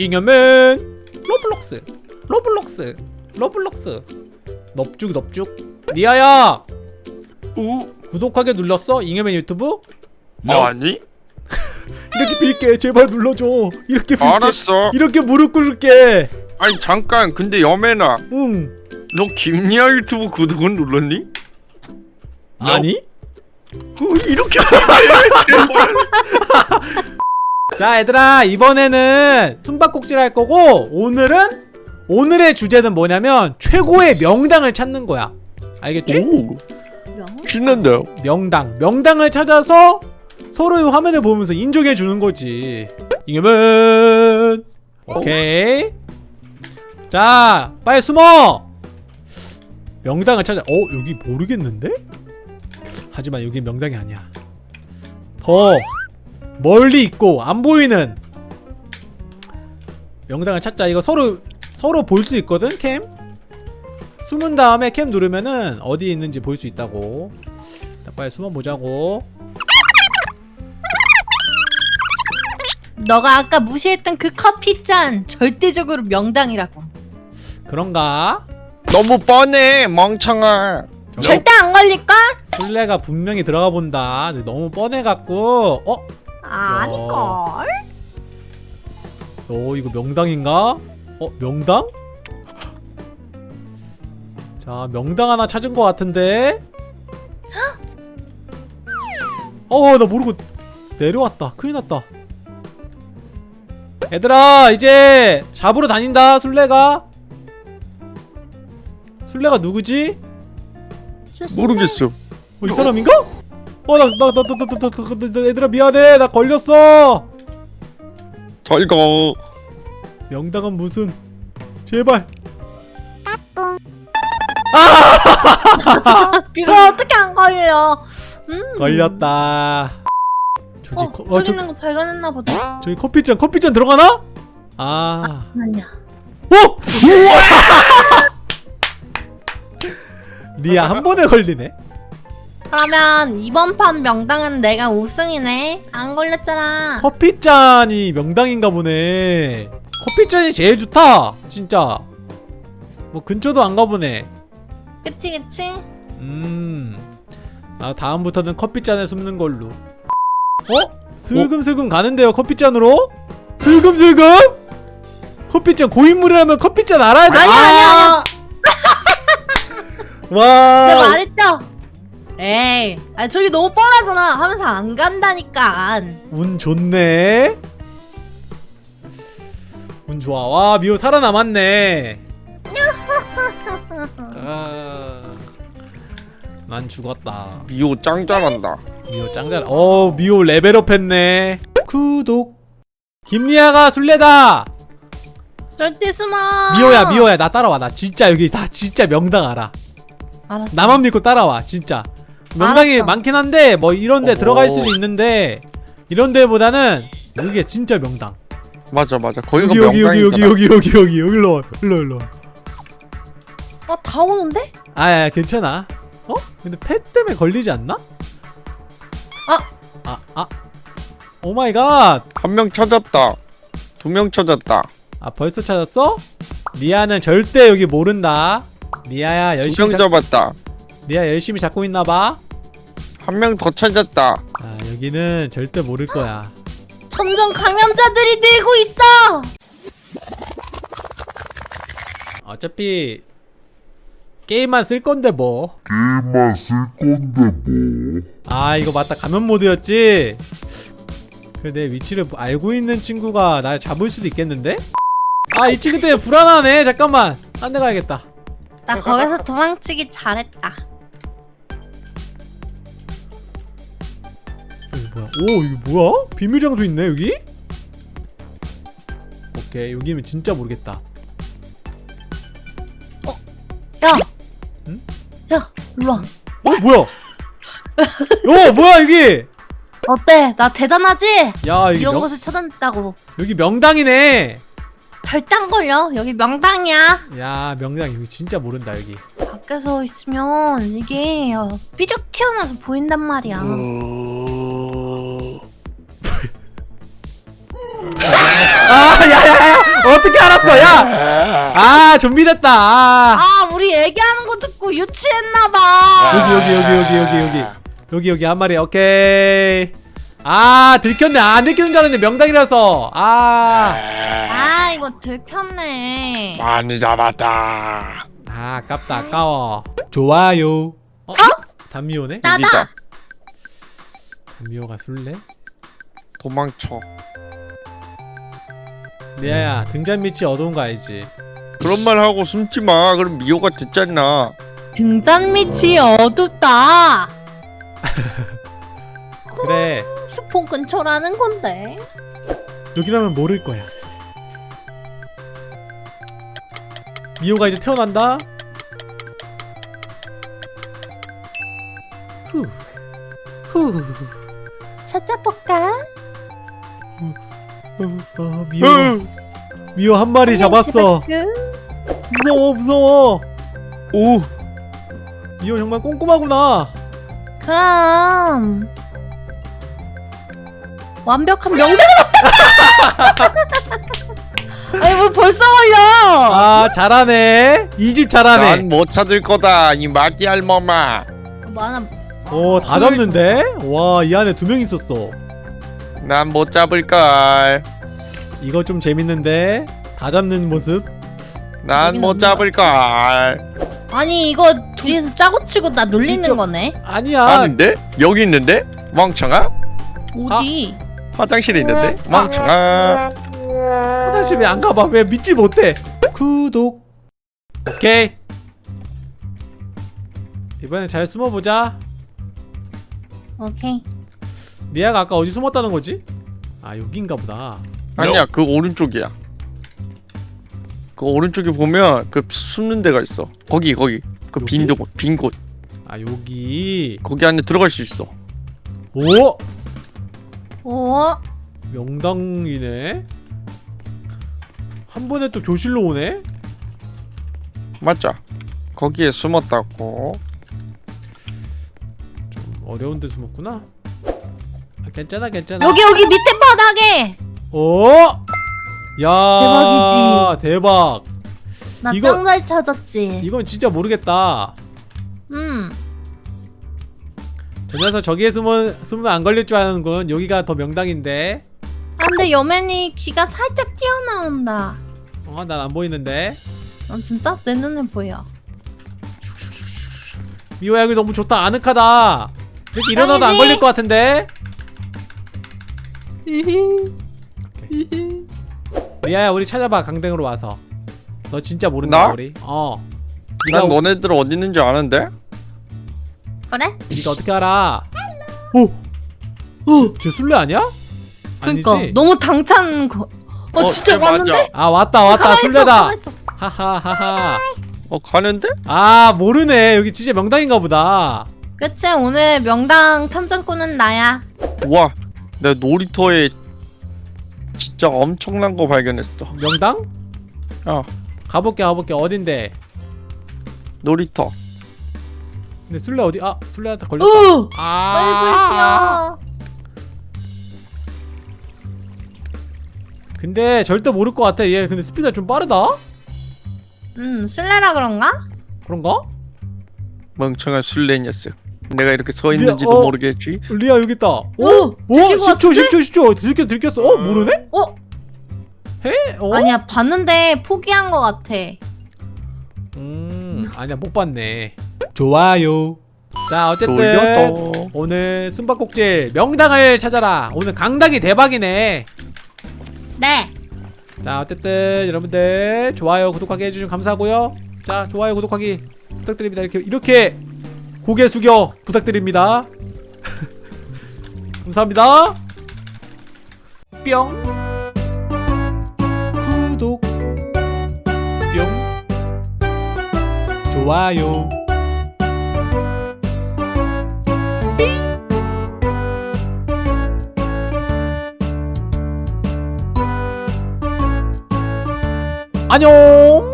잉여맨 로블록스 로블록스 로블록스 넙죽 넙죽 리아야 우? 구독하게 눌렀어? 잉여맨 유튜브? 아니? 이렇게 빌게 제발 눌러줘 이렇게 빌게 알았어 이렇게 무릎 꿇을게 아니 잠깐 근데 여매나 응너 김리아 유튜브 구독은 눌렀니? 아니? 어, 이렇게 자 얘들아 이번에는 숨바꼭질 할 거고 오늘은 오늘의 주제는 뭐냐면 최고의 명당을 찾는 거야. 알겠지? 오 신난다. 명당. 명당을 찾아서 서로의 화면을 보면서 인정해 주는 거지. 잉여맨 오케이. 자 빨리 숨어. 명당을 찾아. 어 여기 모르겠는데? 하지만 여기 명당이 아니야. 더 멀리 있고 안 보이는 명당을 찾자 이거 서로 서로 볼 수 있거든 캠 숨은 다음에 캠 누르면은 어디에 있는지 볼 수 있다고 자, 빨리 숨어 보자고 너가 아까 무시했던 그 커피 잔 절대적으로 명당이라고. 그런가? 너무 뻔해 멍청아 절대 안 걸릴걸? 술래가 분명히 들어가 본다 너무 뻔해갖고 어? 아닐걸? 어 이거 명당인가? 어 명당? 자 명당 하나 찾은 것 같은데 어나 모르고 내려왔다 큰일 났다 얘들아 이제 잡으러 다닌다 술래가 술래가 누구지? 모르겠어 어, 이 사람인가? 어나나나나나나 얘들아 미안해 나 걸렸어 잘가 명당은 무슨 제발 까꿍 아! 그거 어떻게 안 걸려 음. 걸렸다 저기 어, 거, 어, 저기 있는 거 발견했나 보다 저기 커피잔 커피잔 들어가나? 아 아니야 오! 우와! 리아 한 번에 걸리네 그러면 이번 판 명당은 내가 우승이네. 안 걸렸잖아. 커피잔이 명당인가 보네. 커피잔이 제일 좋다. 진짜. 뭐 근처도 안 가보네. 그치 그치? 음. 나 다음부터는 커피잔에 숨는 걸로. 어? 슬금슬금 가는데요, 커피잔으로? 슬금슬금? 커피잔 고인물이라면 커피잔 알아야 돼. 아니야, 아니야, 와. 내가 말했죠? 에이, 아 저기 너무 뻔하잖아. 하면서 안 간다니까. 운 좋네. 운 좋아. 와, 미호 살아남았네. 아, 난 죽었다. 미호 짱 잘한다 미호 짱 잘. 어, 미호 레벨업 했네. 구독. 김리아가 술래다. 절대 숨어. 미호야, 미호야, 나 따라와. 나 진짜 여기 다 진짜 명당 알아. 알았어. 나만 믿고 따라와, 진짜. 명당이 알았어. 많긴 한데 뭐 이런 데 어허. 들어갈 수도 있는데 이런 데보다는 여기가 진짜 명당. 맞아 맞아 거기가 여기 여기 여기 여기 여기 여기 여기 일로 와. 일로 일로. 어, 다 오는데? 아야 괜찮아. 어? 근데 pet 때문에 걸리지 않나? 아, 아. Oh my God. 한 명 찾았다 두 명 찾았다 아 벌써 찾았어? 리아는 절대 여기 모른다. 리아야 두 열심히 명 찾, 잡았다 리아 열심히 잡고 있나 봐. 한 명 더 찾았다 아, 여기는 절대 모를 거야. 점점 감염자들이 늘고 있어. 어차피 게임만 쓸 건데 뭐. 게임만 쓸 건데 뭐. 아 이거 맞다 감염 모드였지. 그래 내 위치를 알고 있는 친구가 날 잡을 수도 있겠는데? 아 이 친구 때문에 불안하네. 잠깐만. 딴 데 가야겠다. 나 거기서 도망치기 잘했다. 뭐야? 오 이거 뭐야? 비밀 장소 있네 여기? 오케이 여기면 진짜 모르겠다. 야, 응? 야, 일로 와. 어 뭐야? 어 뭐야 여기? 어때? 나 대단하지? 야 여기 이런 명, 곳을 찾아냈다고. 여기 명당이네. 별땅 걸려. 여기 명당이야. 야 명당 여기 진짜 모른다 여기. 밖에서 있으면 이게 어, 삐죽 튀어나와서 보인단 말이야. 아 어떻게 알았어 야! 아 좀비 됐다. 아, 아 우리 얘기하는 거 듣고 유치했나봐. 여기 여기 여기 여기 여기 여기. 여기 한 마리 오케이. 아 들켰네. 아, 안 들키는 줄 알았는데 명당이라서. 아 아 이거 들켰네. 많이 잡았다. 아 아깝다. 아까워. 좋아요. 어? 어? 담미오네? 나다. 담미오가 술래? 도망쳐. 미아야 등잔 밑이 어두운 거 알지? 그런 말 하고 숨지 마. 그럼 미호가 듣잖아. 등잔 밑이 어둡다 그래 스폰 근처라는 건데 여기라면 모를 거야 미호가 이제 태어난다 후. 후. 찾아볼까? 어, 미호 미호 한 마리 잡았어. 무서워 무서워. 오. 미호 정말 꼼꼼하구나. 그럼 완벽한 명당 아니 뭐 벌써 걸려. 아 잘하네. 이 집 잘하네. 난 못 찾을 거다. 이 마띠 알머마. 뭐 하나. 오 다 잡는데? 와 이 안에 두 명 있었어 난 못 잡을 걸. 이거 좀 재밌는데 다 잡는 모습 난못 없나? 잡을 걸. 아니 이거 둘이서 짜고 치고 나 놀리는 이쪽- 거네 아니야 아는데? 여기 있는데? 멍청아? 어디 화장실에 있는데? 멍청아. 화장실 왜안 가봐 왜 믿질 못해 구독. 오케이 이번엔 잘 숨어보자 오케이 미아가 아까 어디 숨었다는 거지? 아 여긴가 보다 아니야, 그 오른쪽이야. 그 오른쪽에 보면 그 숨는 데가 있어. 거기 거기. 그 빈? 곳, 빈 곳. 아 여기 거기 안에 들어갈 수 있어. 오! 오 명당이네 한 번에 또 교실로 오네? 맞죠? 거기에 숨었다고. 좀 어려운 데 숨었구나 아, 괜찮아 괜찮아. 여기 여기 밑에 바닥에! 오! 야 대박이지. 대박. 나 이거- 짱잘 찾았지. 이건 진짜 모르겠다. 음. 저 녀석 저기에 숨으면, 숨으면 안 걸릴 줄 아는 건 여기가 더 명당인데. 아, 근데 여맨이 귀가 살짝 튀어나온다. 어 난 안 보이는데. 어, 진짜? 내 눈에 보여. 미호야 여기 너무 좋다. 아늑하다. 이렇게 일어나도 안? 걸릴 것 같은데 미아야 우리 찾아봐 강등으로 와서 너 진짜 모른다 나? 우리 어 네가 난 너네들 어디 있는 줄 아는데? 그래? 네가 어떻게 알아 오! 어! 쟤 술래 아니야? 그니까 아니지? 너무 당찬 거... 어, 어, 진짜. 왔는데? 아 왔다 왔다 술래다. 하하하하 어 가는데? 아 모르네 여기 진짜 명당인가 보다 그치 오늘 명당 탐정꾼은 나야 우와, 내 놀이터에 진짜 엄청난 거 발견했어. 명당? 어, 가볼게 가볼게 어딘데 놀이터. 근데 술래 어디 아 술래한테 걸렸다 오! 빨리 아불 근데 절대 모를 것 같아 얘 근데 스피드가 좀 빠르다 음 술래라 그런가? 그런가? 멍청한 술래 녀석. 내가 이렇게 서 있는지도 어. 모르겠지. 리아 여기 있다 오! 오! 오! 들킨 것 10초 10초 10초 들켰 들켰어 어 모르네? 어? 해? 어? 아니야 봤는데 포기한 거 같아 음 아니야 못 봤네 좋아요. 자 어쨌든 돌려도. 오늘 숨바꼭질 명당을 찾아라 오늘 강당이 대박이네 네 자 어쨌든 여러분들 좋아요 구독하기 해주시면 감사하고요 자 좋아요 구독하기 부탁드립니다 이렇게 이렇게 고개 숙여 부탁드립니다 감사합니다 뿅 구독. 뿅. 좋아요. 안녕